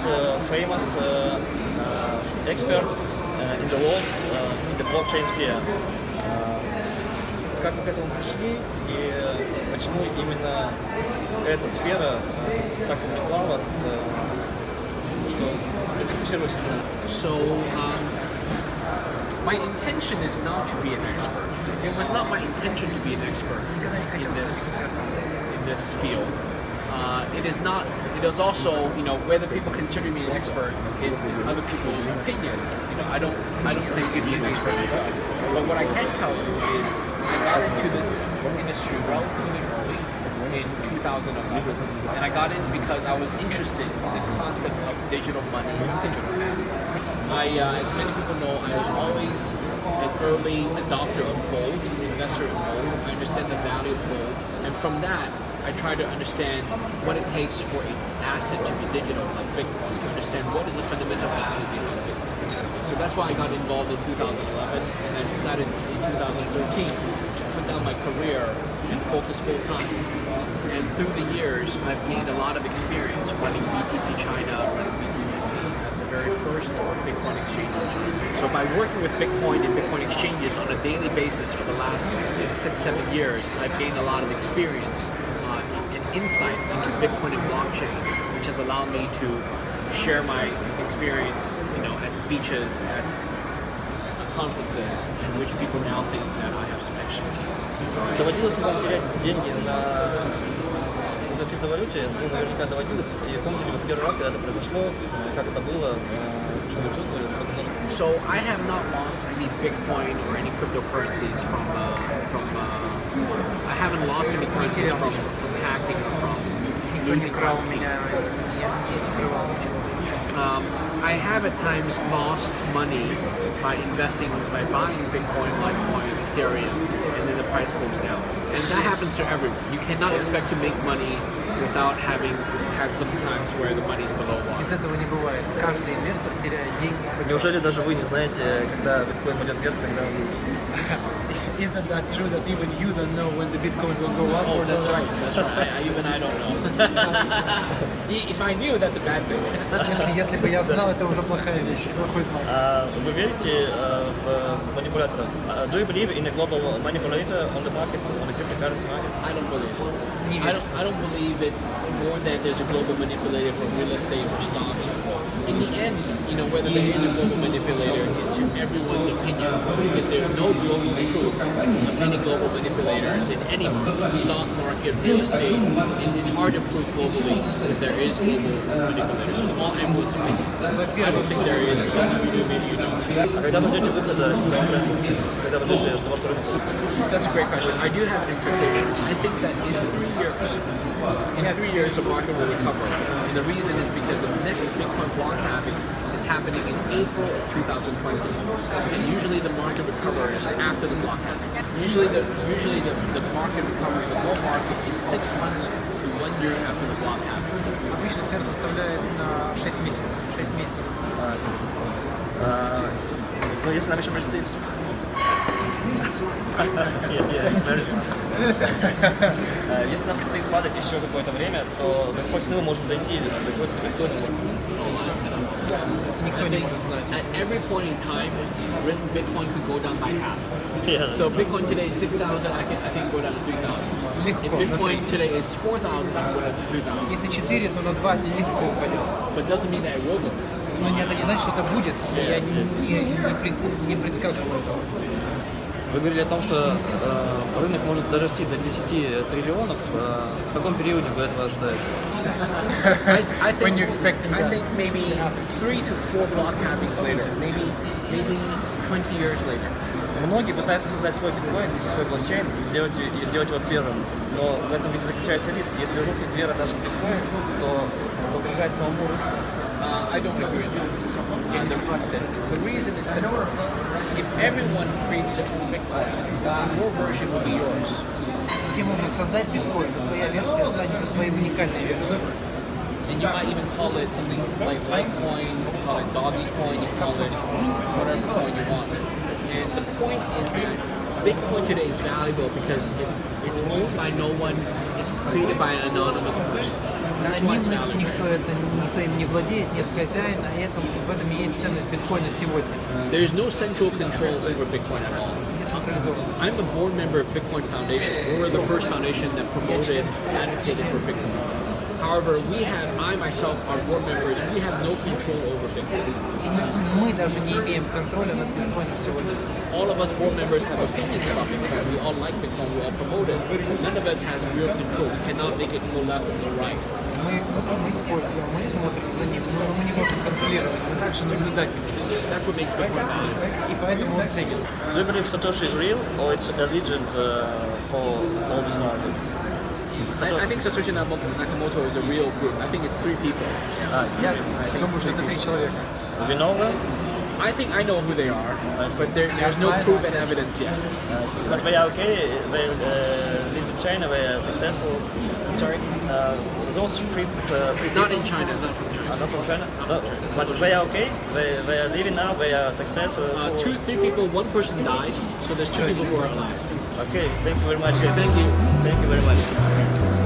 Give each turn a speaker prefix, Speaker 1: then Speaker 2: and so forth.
Speaker 1: you are the most uh, famous uh, uh, expert uh, in the world uh, in the blockchain sphere. Uh, как вы к этому пришли и э, почему именно эта сфера э, так увлекла вас, э, что вы сфокусировались на ней?
Speaker 2: So, um, my intention is not to be an expert. It was not my intention to be an expert in this in this field. Uh, it is not. It is also, you know, whether people consider me an expert is, is other people's opinion. You know, I don't. I don't think to be an expert myself. But what I can tell you is, I got into this industry relatively early in 2011, and I got in because I was interested in the concept of digital money and digital assets. I, uh, as many people know, I was always an early adopter of gold, investor in gold. I understand the value of gold, and from that, I try to understand what it takes for an asset to be digital, like Bitcoin, to understand what is the fundamental value behind Bitcoin. So that's why I got involved in 2011, and then decided in 2013 to put down my career and focus full time. And through the years, I've gained a lot of experience running BTC China, running BTCC as the very first Bitcoin exchange. So by working with Bitcoin and Bitcoin exchanges on a daily basis for the last six, seven years, I've gained a lot of experience uh, and insight into Bitcoin and blockchain, which has allowed me to share my experience, you know, at speeches, at conferences, in which people now think that I have some expertise
Speaker 1: на, на криптовалюте? Ну, наверняка доводилось. И помните ли вы в первый раз, когда это произошло, как это было, э, что вы чувствовали, сколько много
Speaker 2: So I have not lost any Bitcoin or any cryptocurrencies from uh, from. Uh, I haven't lost any currencies from, from hacking or from losing
Speaker 3: украл
Speaker 2: my
Speaker 3: меня,
Speaker 2: keys.
Speaker 3: не скрывал ничего.
Speaker 2: Um, I have at times lost money by investing, by buying Bitcoin, Litecoin, Ethereum, and then the price goes down. And that happens to everyone. You cannot expect to make money without having had some times where the money is below water.
Speaker 3: Без этого не бывает. Каждый инвестор теряет деньги. хоть-
Speaker 1: Неужели даже вы не знаете, когда биткоин пойдет вверх, когда он...
Speaker 3: Isn't that true that even you don't know when the Bitcoin will go up
Speaker 2: Oh,
Speaker 3: or
Speaker 2: that's right. That's right. I, even I don't know. if I knew, that's a bad thing.
Speaker 3: Если, если бы я знал, это уже плохая вещь, плохой знак.
Speaker 1: А вы верите э, в collateral. Uh, eh, do you believe in a global manipulator on the market, on the cryptocurrency market?
Speaker 2: I don't believe so. I don't, I don't believe it more that there's a global manipulator for real estate, for stocks. In the end, you know, whether there is a global manipulator is everyone's opinion because there's no global proof of any global manipulators in any stock market, real estate. It's hard to prove globally if there is global manipulators. So it's all everyone's opinion. So I don't think there is. You do, maybe you don't.
Speaker 1: Когда вы ждете, что ваш рынок
Speaker 2: That's a great question. I do have an expectation. I think that in three years, in three years, the market will recover. And the reason is because the next Bitcoin block halving is happening in April of 2020. And usually the market recovers after the block halving. Usually the usually the, the market recovery, the bull market is six months to one year after the block halving.
Speaker 3: Обычно сэр составляет на 6 месяцев. 6 месяцев.
Speaker 1: Uh, no, yes, yeah, yeah, it's very. Э, Если нам предстоит падать еще какое-то время, то до какой цены мы можем дойти, до какой цены
Speaker 3: Никто не может знать.
Speaker 2: at every point in time, risk Bitcoin could go down by half.
Speaker 1: Yeah,
Speaker 2: So Bitcoin today is 6,000, I can I think go down to 3,000.
Speaker 3: Легко,
Speaker 2: If
Speaker 3: на
Speaker 2: Bitcoin today is 4,000, I can go down to 3,000.
Speaker 3: Если 4, то на 2 легко упадет.
Speaker 2: But it doesn't mean that it will go.
Speaker 3: Но не- это не значит, что это будет. Я
Speaker 1: Yes,
Speaker 3: не,
Speaker 1: yes.
Speaker 3: не, не пред- не предсказываю этого.
Speaker 1: Вы говорили о том, что э, рынок может дорасти до 10 триллионов. Э, в каком периоде вы этого ожидаете?
Speaker 2: I, I think,
Speaker 3: When you expecting
Speaker 2: I think maybe three to four block halvings later, maybe maybe 20 years later.
Speaker 1: Многие пытаются создать свой биткоин, свой блокчейн и сделать, и сделать его первым. Но в этом ведь заключается риск. Если рухнет вера даже в биткоин, то это угрожает самому рынку.
Speaker 2: Uh, I don't agree. And the, reason is simple. If everyone creates own Bitcoin, your version will be yours.
Speaker 3: Все могут создать биткоин, но твоя версия останется твоей уникальной версией.
Speaker 2: And you might even call it something like Litecoin, call it Doggy Coin, you call it whatever coin you want. And the point is that Bitcoin today is valuable because it, it's owned by no one, it's created by an anonymous person. That's why it's
Speaker 3: анонимность,
Speaker 2: valuable.
Speaker 3: никто, это, никто им не владеет, нет хозяина, и этом, в этом и есть ценность биткоина сегодня.
Speaker 2: There's no central control over Bitcoin at all.
Speaker 3: Децентрализованно.
Speaker 2: I'm a board member of Bitcoin Foundation. We were the first foundation that promoted and advocated for Bitcoin. However, we have, I myself, our board members, we have no control over Bitcoin.
Speaker 3: Мы даже не имеем контроля над биткоином сегодня.
Speaker 2: All of us board members have opinions about Bitcoin. We all like Bitcoin. We all promote it. None of us has real control. We cannot make it go left or go right.
Speaker 3: Мы, мы используем, мы смотрим за ним, но мы не можем контролировать. Мы также наблюдатели.
Speaker 2: That's what makes Bitcoin valuable.
Speaker 3: И поэтому он ценен.
Speaker 1: Do you believe Satoshi is real or it's a legend uh, for all this market?
Speaker 2: I, I, think Satoshi Nakamoto is a real group. I think it's three people.
Speaker 3: Yeah,
Speaker 2: I think it's three people.
Speaker 1: you know them?
Speaker 2: I think I know who they are, but there, there's no proof and evidence yet.
Speaker 1: But they are okay. They uh, live in China. They are successful.
Speaker 2: Mm. Sorry.
Speaker 1: Uh, those three, uh, three
Speaker 2: Not in China. Not from China.
Speaker 1: Uh, not from China.
Speaker 2: Not from China.
Speaker 1: But they are okay. They, they are living now. They are successful.
Speaker 2: Uh, two, three people. One person died. So there's two people who are alive.
Speaker 1: Okay. Thank you very much.
Speaker 2: Thank you.
Speaker 1: Thank you very much.